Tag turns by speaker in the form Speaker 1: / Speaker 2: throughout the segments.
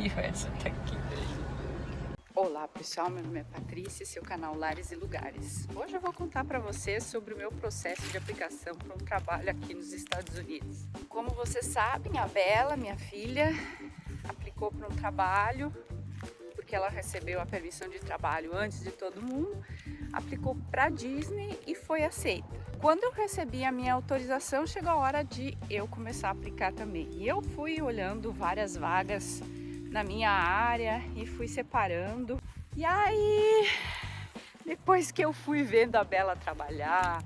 Speaker 1: E Edson tá aqui. Olá pessoal, meu nome é Patrícia, esse é canal Lares e Lugares. Hoje eu vou contar para vocês sobre o meu processo de aplicação para um trabalho aqui nos Estados Unidos. Como vocês sabem, a Bela, minha filha, aplicou para um trabalho porque ela recebeu a permissão de trabalho antes de todo mundo, aplicou para Disney e foi aceita. Quando eu recebi a minha autorização, chegou a hora de eu começar a aplicar também. E eu fui olhando várias vagas na minha área e fui separando. E aí, depois que eu fui vendo a Bela trabalhar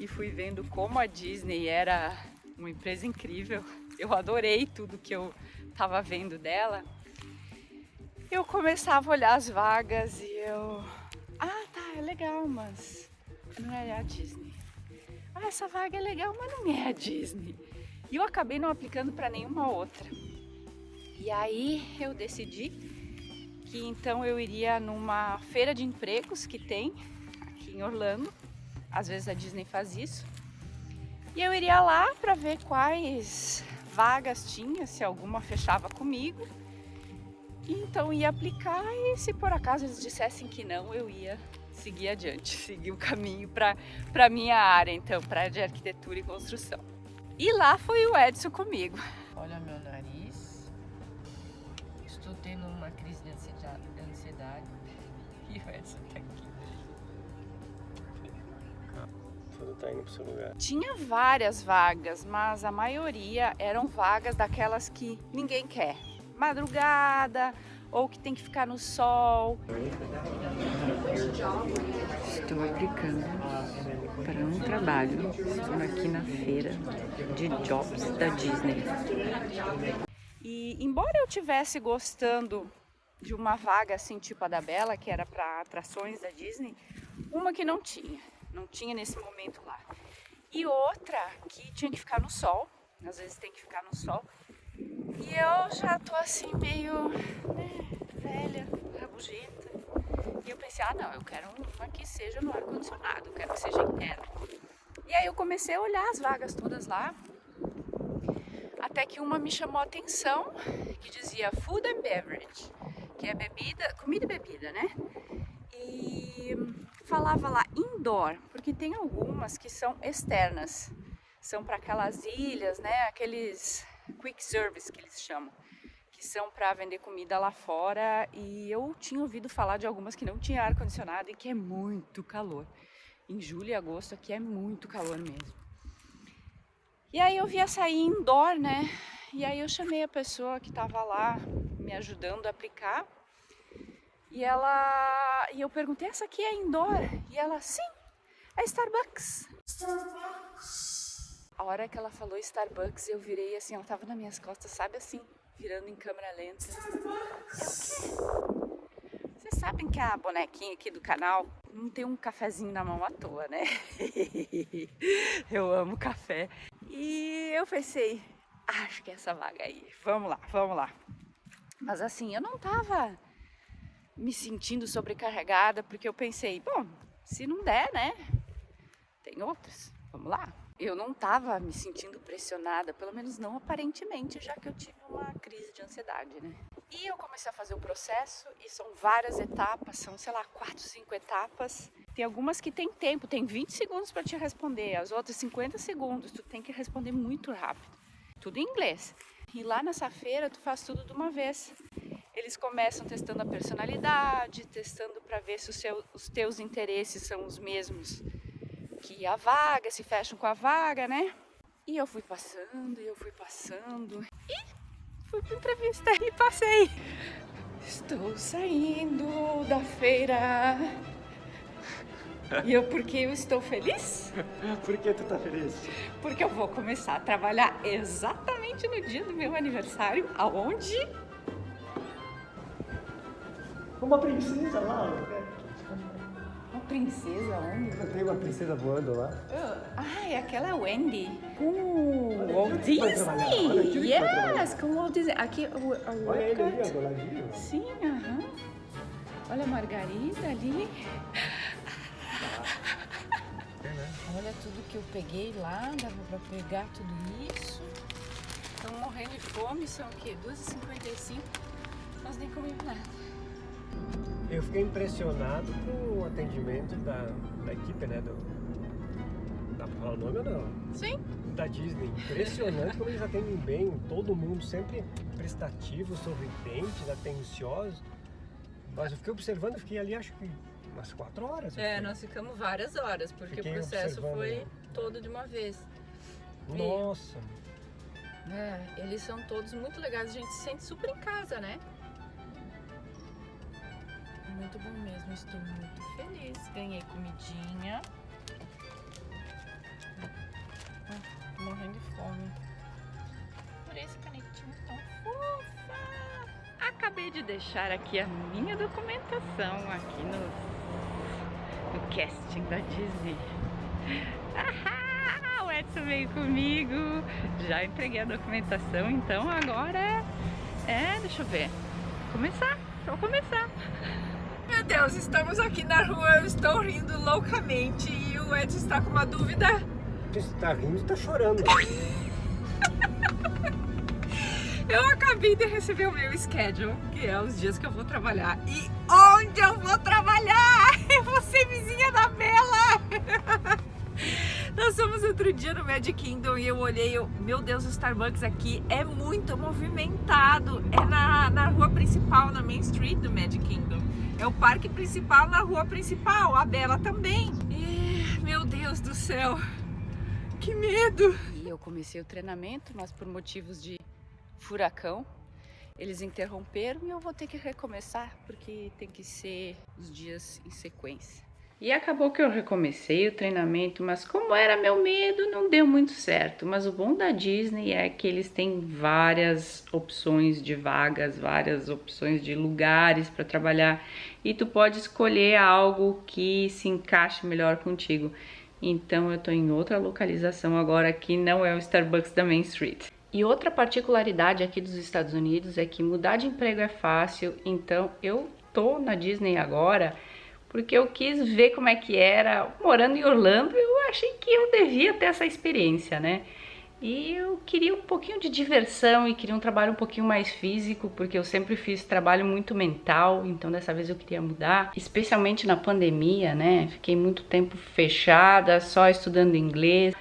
Speaker 1: e fui vendo como a Disney era uma empresa incrível, eu adorei tudo que eu estava vendo dela eu começava a olhar as vagas e eu... Ah, tá, é legal, mas não é a Disney. Ah, essa vaga é legal, mas não é a Disney. E eu acabei não aplicando para nenhuma outra. E aí eu decidi que então eu iria numa feira de empregos que tem aqui em Orlando. Às vezes a Disney faz isso. E eu iria lá para ver quais vagas tinha, se alguma fechava comigo então ia aplicar e se por acaso eles dissessem que não, eu ia seguir adiante, seguir o caminho para a minha área, então, para de arquitetura e construção. E lá foi o Edson comigo.
Speaker 2: Olha meu nariz, estou tendo uma crise de ansiedade
Speaker 1: e o Edson tá aqui.
Speaker 3: Tudo tá indo pro seu lugar.
Speaker 1: Tinha várias vagas, mas a maioria eram vagas daquelas que ninguém quer madrugada ou que tem que ficar no sol. Estou aplicando para um trabalho. Estou aqui na feira de jobs da Disney. E embora eu tivesse gostando de uma vaga assim tipo a da Bela, que era para atrações da Disney, uma que não tinha, não tinha nesse momento lá. E outra que tinha que ficar no sol, às vezes tem que ficar no sol, e eu já tô assim meio né, velha, rabugenta. E eu pensei, ah não, eu quero uma que seja no ar-condicionado, quero que seja interno. E aí eu comecei a olhar as vagas todas lá. Até que uma me chamou a atenção, que dizia Food and Beverage, que é bebida, comida e bebida, né? E falava lá indoor, porque tem algumas que são externas. São para aquelas ilhas, né? Aqueles quick service que eles chamam, que são para vender comida lá fora e eu tinha ouvido falar de algumas que não tinha ar condicionado e que é muito calor. Em julho e agosto aqui é muito calor mesmo. E aí eu via sair indoor, né? E aí eu chamei a pessoa que estava lá me ajudando a aplicar. E ela e eu perguntei: "Essa aqui é indoor?" E ela: "Sim, é Starbucks." Starbucks. A hora que ela falou Starbucks, eu virei assim, ela tava nas minhas costas, sabe assim, virando em câmera lenta. Starbucks! Vocês sabem que a bonequinha aqui do canal não tem um cafezinho na mão à toa, né? eu amo café. E eu pensei, acho que é essa vaga aí, vamos lá, vamos lá. Mas assim, eu não tava me sentindo sobrecarregada, porque eu pensei, bom, se não der, né, tem outras, vamos lá eu não estava me sentindo pressionada, pelo menos não aparentemente, já que eu tive uma crise de ansiedade, né? E eu comecei a fazer o processo e são várias etapas, são, sei lá, quatro, cinco etapas. Tem algumas que tem tempo, tem 20 segundos para te responder, as outras 50 segundos, tu tem que responder muito rápido. Tudo em inglês. E lá nessa feira tu faz tudo de uma vez. Eles começam testando a personalidade, testando para ver se seu, os teus interesses são os mesmos que a vaga, se fecham com a vaga, né? E eu fui passando, e eu fui passando, e fui para entrevista e passei. Estou saindo da feira. E eu, por que eu estou feliz?
Speaker 3: Por que tu tá feliz?
Speaker 1: Porque eu vou começar a trabalhar exatamente no dia do meu aniversário, aonde?
Speaker 3: Uma princesa lá,
Speaker 1: princesa onde?
Speaker 3: Tem uma princesa voando lá.
Speaker 1: Oh, ai, aquela Wendy. Com o Walt Disney. Yes, com o Walt Disney. Aqui, o, o
Speaker 3: Olha ele ali, do ladinho.
Speaker 1: Sim, aham. Uh -huh. Olha a Margarida ali. Olha tudo que eu peguei lá, dava pra pegar tudo isso. Estão morrendo de fome, são o quê? 2h55.
Speaker 2: nem comemos nada.
Speaker 3: Eu fiquei impressionado com o atendimento da, da equipe, né? Do, dá pra falar o nome ou não?
Speaker 2: Sim.
Speaker 3: Da Disney. Impressionante como eles atendem bem, todo mundo sempre prestativo, sorridentes, atenciosos. Mas eu fiquei observando, fiquei ali acho que umas quatro horas.
Speaker 2: É, nós ficamos várias horas, porque
Speaker 3: Fiquei
Speaker 2: o processo foi
Speaker 3: né?
Speaker 2: todo de uma vez.
Speaker 3: Nossa,
Speaker 2: É, eles são todos muito legais, a gente se sente super em casa, né? Muito bom mesmo, estou muito feliz. Ganhei comidinha. Hum, Morrendo de fome. Por esse canetinho tão fofa.
Speaker 1: Acabei de deixar aqui a minha documentação aqui no, no casting da Disney. Ah, o Edson veio comigo, já entreguei a documentação, então agora é, é deixa eu ver, começar, vou começar.
Speaker 2: Meu Deus, estamos aqui na rua, eu estou rindo loucamente e o Edson está com uma dúvida.
Speaker 3: você tá rindo e tá chorando.
Speaker 2: Eu acabei de receber o meu schedule, que é os dias que eu vou trabalhar. E onde eu vou trabalhar? Eu vou ser vizinha da Bela! Nós fomos outro dia no Magic Kingdom e eu olhei, eu, meu Deus, o Starbucks aqui é muito movimentado. É na, na rua principal, na Main Street do Magic Kingdom. É o parque principal na rua principal, a Bela também. E, meu Deus do céu, que medo!
Speaker 1: E eu comecei o treinamento, mas por motivos de furacão, eles interromperam e eu vou ter que recomeçar, porque tem que ser os dias em sequência. E acabou que eu recomecei o treinamento, mas como era meu medo, não deu muito certo. Mas o bom da Disney é que eles têm várias opções de vagas, várias opções de lugares para trabalhar e tu pode escolher algo que se encaixe melhor contigo. Então eu tô em outra localização agora que não é o Starbucks da Main Street. E outra particularidade aqui dos Estados Unidos é que mudar de emprego é fácil, então eu tô na Disney agora porque eu quis ver como é que era morando em Orlando, eu achei que eu devia ter essa experiência, né? E eu queria um pouquinho de diversão e queria um trabalho um pouquinho mais físico, porque eu sempre fiz trabalho muito mental, então dessa vez eu queria mudar, especialmente na pandemia, né? Fiquei muito tempo fechada, só estudando inglês.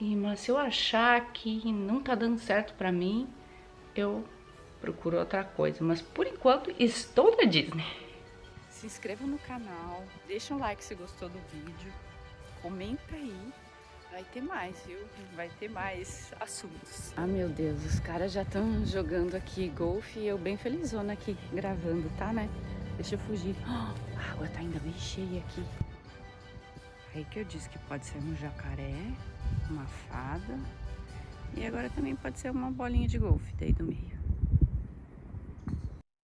Speaker 1: E, mas se eu achar que não tá dando certo pra mim, eu procuro outra coisa. Mas por enquanto estou na Disney. Se inscreva no canal, deixa um like se gostou do vídeo, comenta aí. Vai ter mais, viu? Vai ter mais assuntos. Ah, meu Deus, os caras já estão jogando aqui golfe e eu bem felizona aqui gravando, tá, né? Deixa eu fugir. Ah, a água tá ainda bem cheia aqui. Aí que eu disse que pode ser um jacaré, uma fada e agora também pode ser uma bolinha de golfe daí do meio.